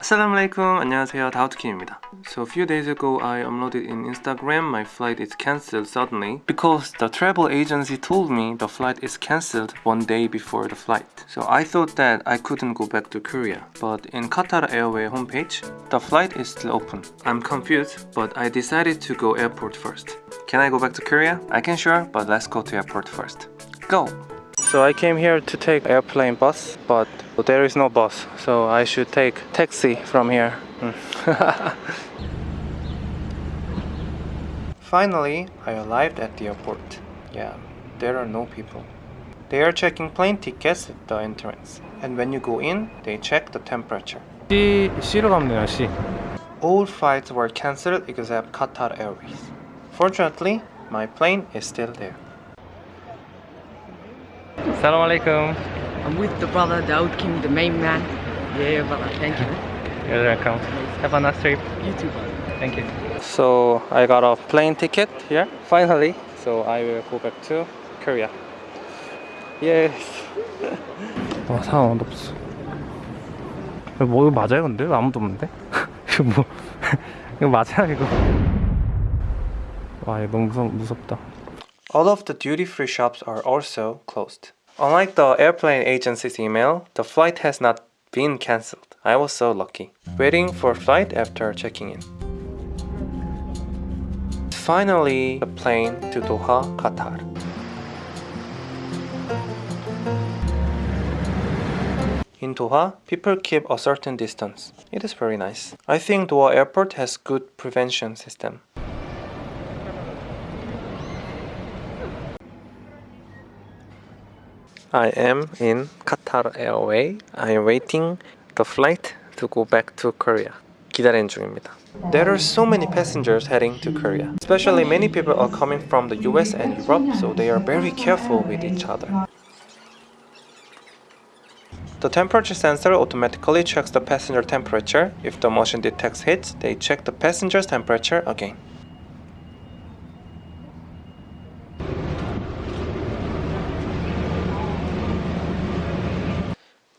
Assalamualaikum, 안녕하세요, 다우트킴입니다. So a few days ago, I uploaded in Instagram my flight is cancelled suddenly because the travel agency told me the flight is cancelled one day before the flight. So I thought that I couldn't go back to Korea, but in Qatar Airway homepage, the flight is still open. I'm confused, but I decided to go airport first. Can I go back to Korea? I can sure, but let's go to airport first. Go! So I came here to take airplane bus, but there is no bus, so I should take taxi from here. Hmm. Finally, I arrived at the airport. Yeah, there are no people. They are checking plane tickets at the entrance, and when you go in, they check the temperature. C, C로 가면 되나 C All flights were cancelled except Qatar Airways. Fortunately, my plane is still there. Salam alaikum I'm with the brother Daud Kim, the main man. Yeah, brother. Thank you. You're welcome Have a nice trip You too. Thank you So I got a plane ticket here finally. So I will go back to Korea. Yes. 와 사람 아무도 없어 뭐 이거 맞아요 근데? 아무도 없는데? 이거 뭐 이거 맞아요 이거 와 이거 너무 무섭, 무섭다 All of the duty-free shops are also closed. Unlike the airplane agency's email, the flight has not been cancelled. I was so lucky. Waiting for flight after checking in. Finally, the plane to Doha, Qatar. In Doha, people keep a certain distance. It is very nice. I think Doha airport has good prevention system. I am in Qatar Airway. I am waiting the flight to go back to Korea. 기다리는 중입니다. There are so many passengers heading to Korea. Especially many people are coming from the US and Europe, so they are very careful with each other. The temperature sensor automatically checks the passenger temperature. If the motion detects heat, they check the passenger's temperature again.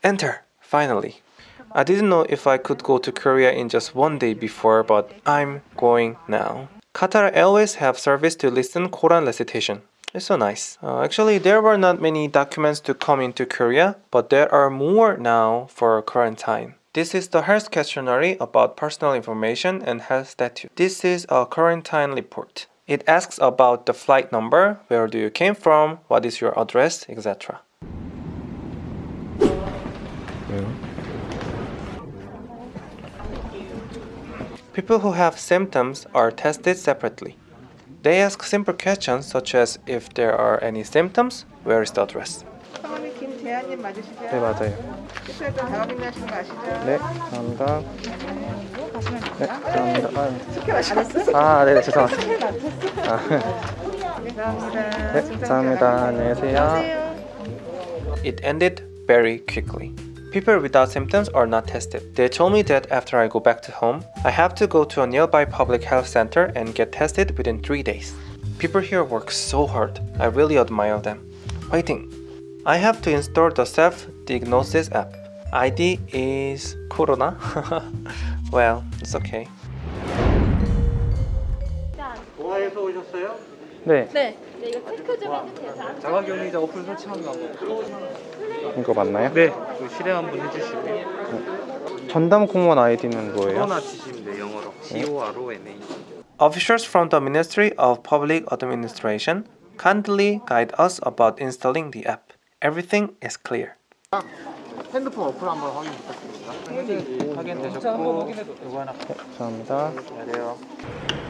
Enter! Finally. I didn't know if I could go to Korea in just one day before, but I'm going now. Qatar Airways have service to listen Quran recitation. It's so nice. Uh, actually, there were not many documents to come into Korea, but there are more now for quarantine. This is the health questionnaire about personal information and health status. This is a quarantine report. It asks about the flight number, where do you came from, what is your address, etc. 왜요? People who have symptoms are tested separately. They ask simple questions such as if there are any symptoms, where is the address? 성함이 김재한님 맞으시죠? 네, 맞아요. 실수했던 작업인 하신 거 아시죠? 네, 감사합니다. 네, 감사합니다. 스킬 아시겠어요? 아, 네, 죄송합니다. 감사합니다. 네, 감사합니다. 안녕히 계세요. It ended very quickly. People without symptoms are not tested. They told me that after I go back to home, I have to go to a nearby public health center and get tested within 3 days. People here work so hard. I really admire them. Waiting. I have to install the self-diagnosis app. ID is Corona. well, it's okay. 동아에서 오셨어요? 네 네, 네, 이거 체크 좀 해주세요. 자, 자가격리자 어플 설치하는 거 이거 맞나요? 네, 그 실행 한번 해주시고 전담 공무원 아이디는 뭐예요? 코로나 치시면 돼요, 영어로 C-O-R-O-N-A Officials from the Ministry of Public Administration kindly guide us about installing the app. Everything is clear. 핸드폰 어플 한번 확인 부탁드립니다 확인되셨고 이거 하나 감사합니다. 안녕하세요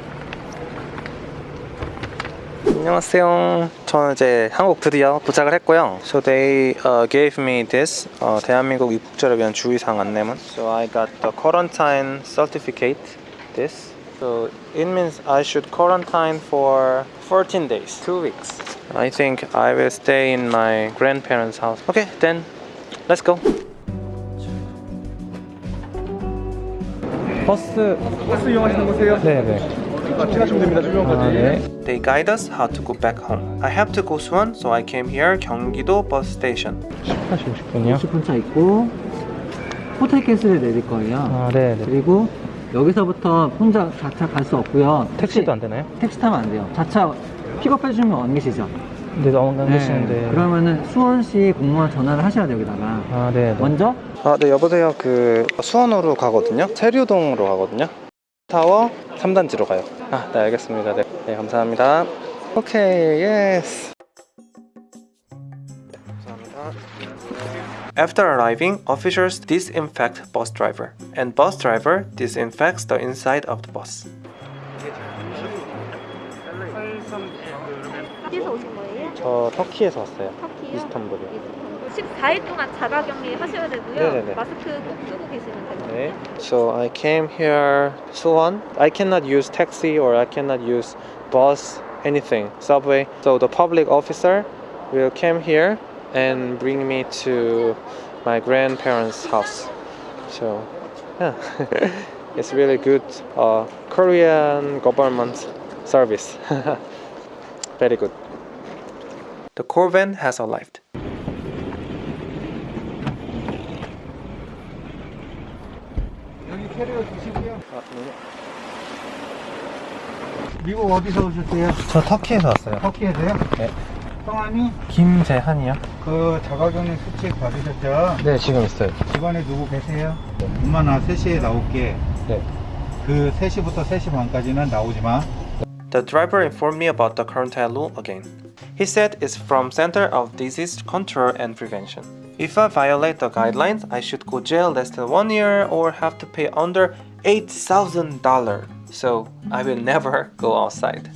안녕하세요. 저는 이제 한국 드디어 도착을 했고요. So they uh, gave me this 어, 대한민국 입국자를 위한 주의사항 안내문. So I got the quarantine certificate. This. So it means I should quarantine for 14 days, two weeks. I think I will stay in my grandparents' house. Okay, then let's go. 버스 버스 이용하시는? 네네 하시면 됩니다, 주변 아, 네. They guide us how to go back home. I have to go Suwon, so I came here 경기도 bus station. 10시 50분이요? 10분 차 있고 호텔 캐슬에 내릴 거예요. 아, 네, 네. 그리고 여기서부터 혼자 자차 갈 수 없고요. 택시도 안 되나요? 택시 타면 안 돼요. 자차 픽업해주면 안 계시죠? 근데 너무 안 계시는데. 그러면은 수원시 공무원 전화를 하셔야 돼요, 여기다가. 아, 네, 네. 먼저 아, 네, 여보세요. 그 수원으로 가거든요. 세류동으로 가거든요. 타워 3단지로 가요. 아, 네, 알겠습니다. 네, 네 감사합니다. Okay, yes. After arriving, officers disinfect bus driver, and bus driver disinfects the inside of the bus. 저 터키에서 왔어요. 터키요? 이스탄불이요. 14일 동안 자가격리 하셔야 되고요. 네네네. 마스크 꼭 쓰고 계시면 됩니다. Okay. So I came here, Suwon. I cannot use taxi or I cannot use bus, anything, subway. So the public officer will come here and bring me to my grandparents' house. So yeah, it's really good uh, Korean government service. Very good. The Corvan has arrived. 캐리어 주시고요. 아, 네. 미국 어디서 오셨어요? 저 터키에서 왔어요. 터키에서요? 네. 성함이? 김재한이요? 그 자가격리 수칙 받으셨죠? 네, 지금 있어요. 집안에 누구 계세요? 엄마 나 3시에 나올게. 네. 그 3시부터 3시 반까지는 나오지 마. The driver informed me about the quarantine rule again. He said it's from Center of Disease Control and Prevention. If I violate the guidelines, I should go jail less than one year or have to pay under eight thousand dollar. So I will never go outside.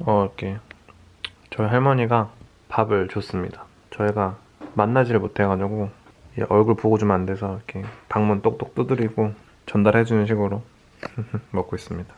어, 이렇게 저희 할머니가 밥을 줬습니다. 저희가 만나지를 못해가지고 이 얼굴 보고 주면 안 돼서 이렇게 방문 똑똑 두드리고 전달해주는 식으로 먹고 있습니다.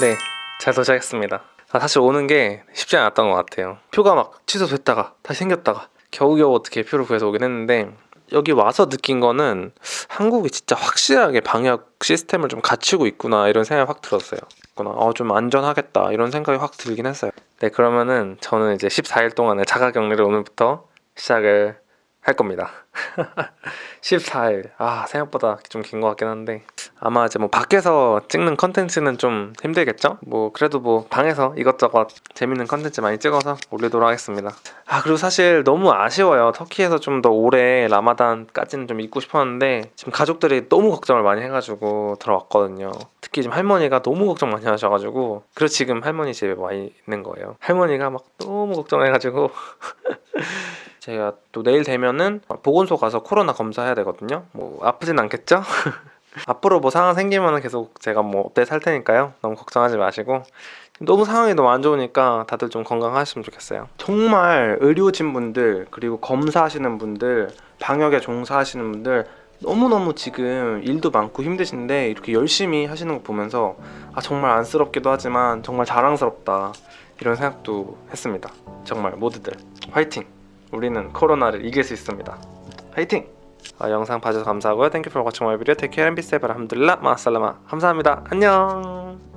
네, 잘 도착했습니다. 아, 사실 오는 게 쉽지 않았던 것 같아요. 표가 막 취소됐다가 다시 생겼다가 겨우겨우 어떻게 표를 구해서 오긴 했는데 여기 와서 느낀 거는 한국이 진짜 확실하게 방역 시스템을 좀 갖추고 있구나 이런 생각이 확 들었어요. 어, 좀 안전하겠다 이런 생각이 확 들긴 했어요. 네, 그러면은 저는 이제 14일 동안의 자가격리를 오늘부터 시작을 할 겁니다. 14일. 아, 생각보다 좀 긴 것 같긴 한데. 아마 이제 뭐 밖에서 찍는 컨텐츠는 좀 힘들겠죠? 뭐 그래도 뭐 방에서 이것저것 재밌는 컨텐츠 많이 찍어서 올리도록 하겠습니다. 아, 그리고 사실 너무 아쉬워요. 터키에서 좀 더 오래 라마단까지는 좀 있고 싶었는데 지금 가족들이 너무 걱정을 많이 해가지고 들어왔거든요. 특히 지금 할머니가 너무 걱정 많이 하셔가지고 그래서 지금 할머니 집에 와 있는 거예요. 할머니가 막 너무 걱정해가지고 제가 또 내일 되면은 보건소 가서 코로나 검사해야 되거든요. 뭐 아프진 않겠죠? 앞으로 뭐 상황 생기면은 계속 제가 뭐 업데이트 할 테니까요. 너무 걱정하지 마시고 너무 상황이 너무 안 좋으니까 다들 좀 건강하셨으면 좋겠어요. 정말 의료진 분들 그리고 검사하시는 분들 방역에 종사하시는 분들 너무너무 지금 일도 많고 힘드신데 이렇게 열심히 하시는 거 보면서 아 정말 안쓰럽기도 하지만 정말 자랑스럽다 이런 생각도 했습니다. 정말 모두들 화이팅! 우리는 코로나를 이길 수 있습니다. 화이팅! 아, 영상 봐주셔서 감사하고요. Thank you for watching my video. Take care and be safe. 알함둘라 마살라마. 감사합니다. 안녕.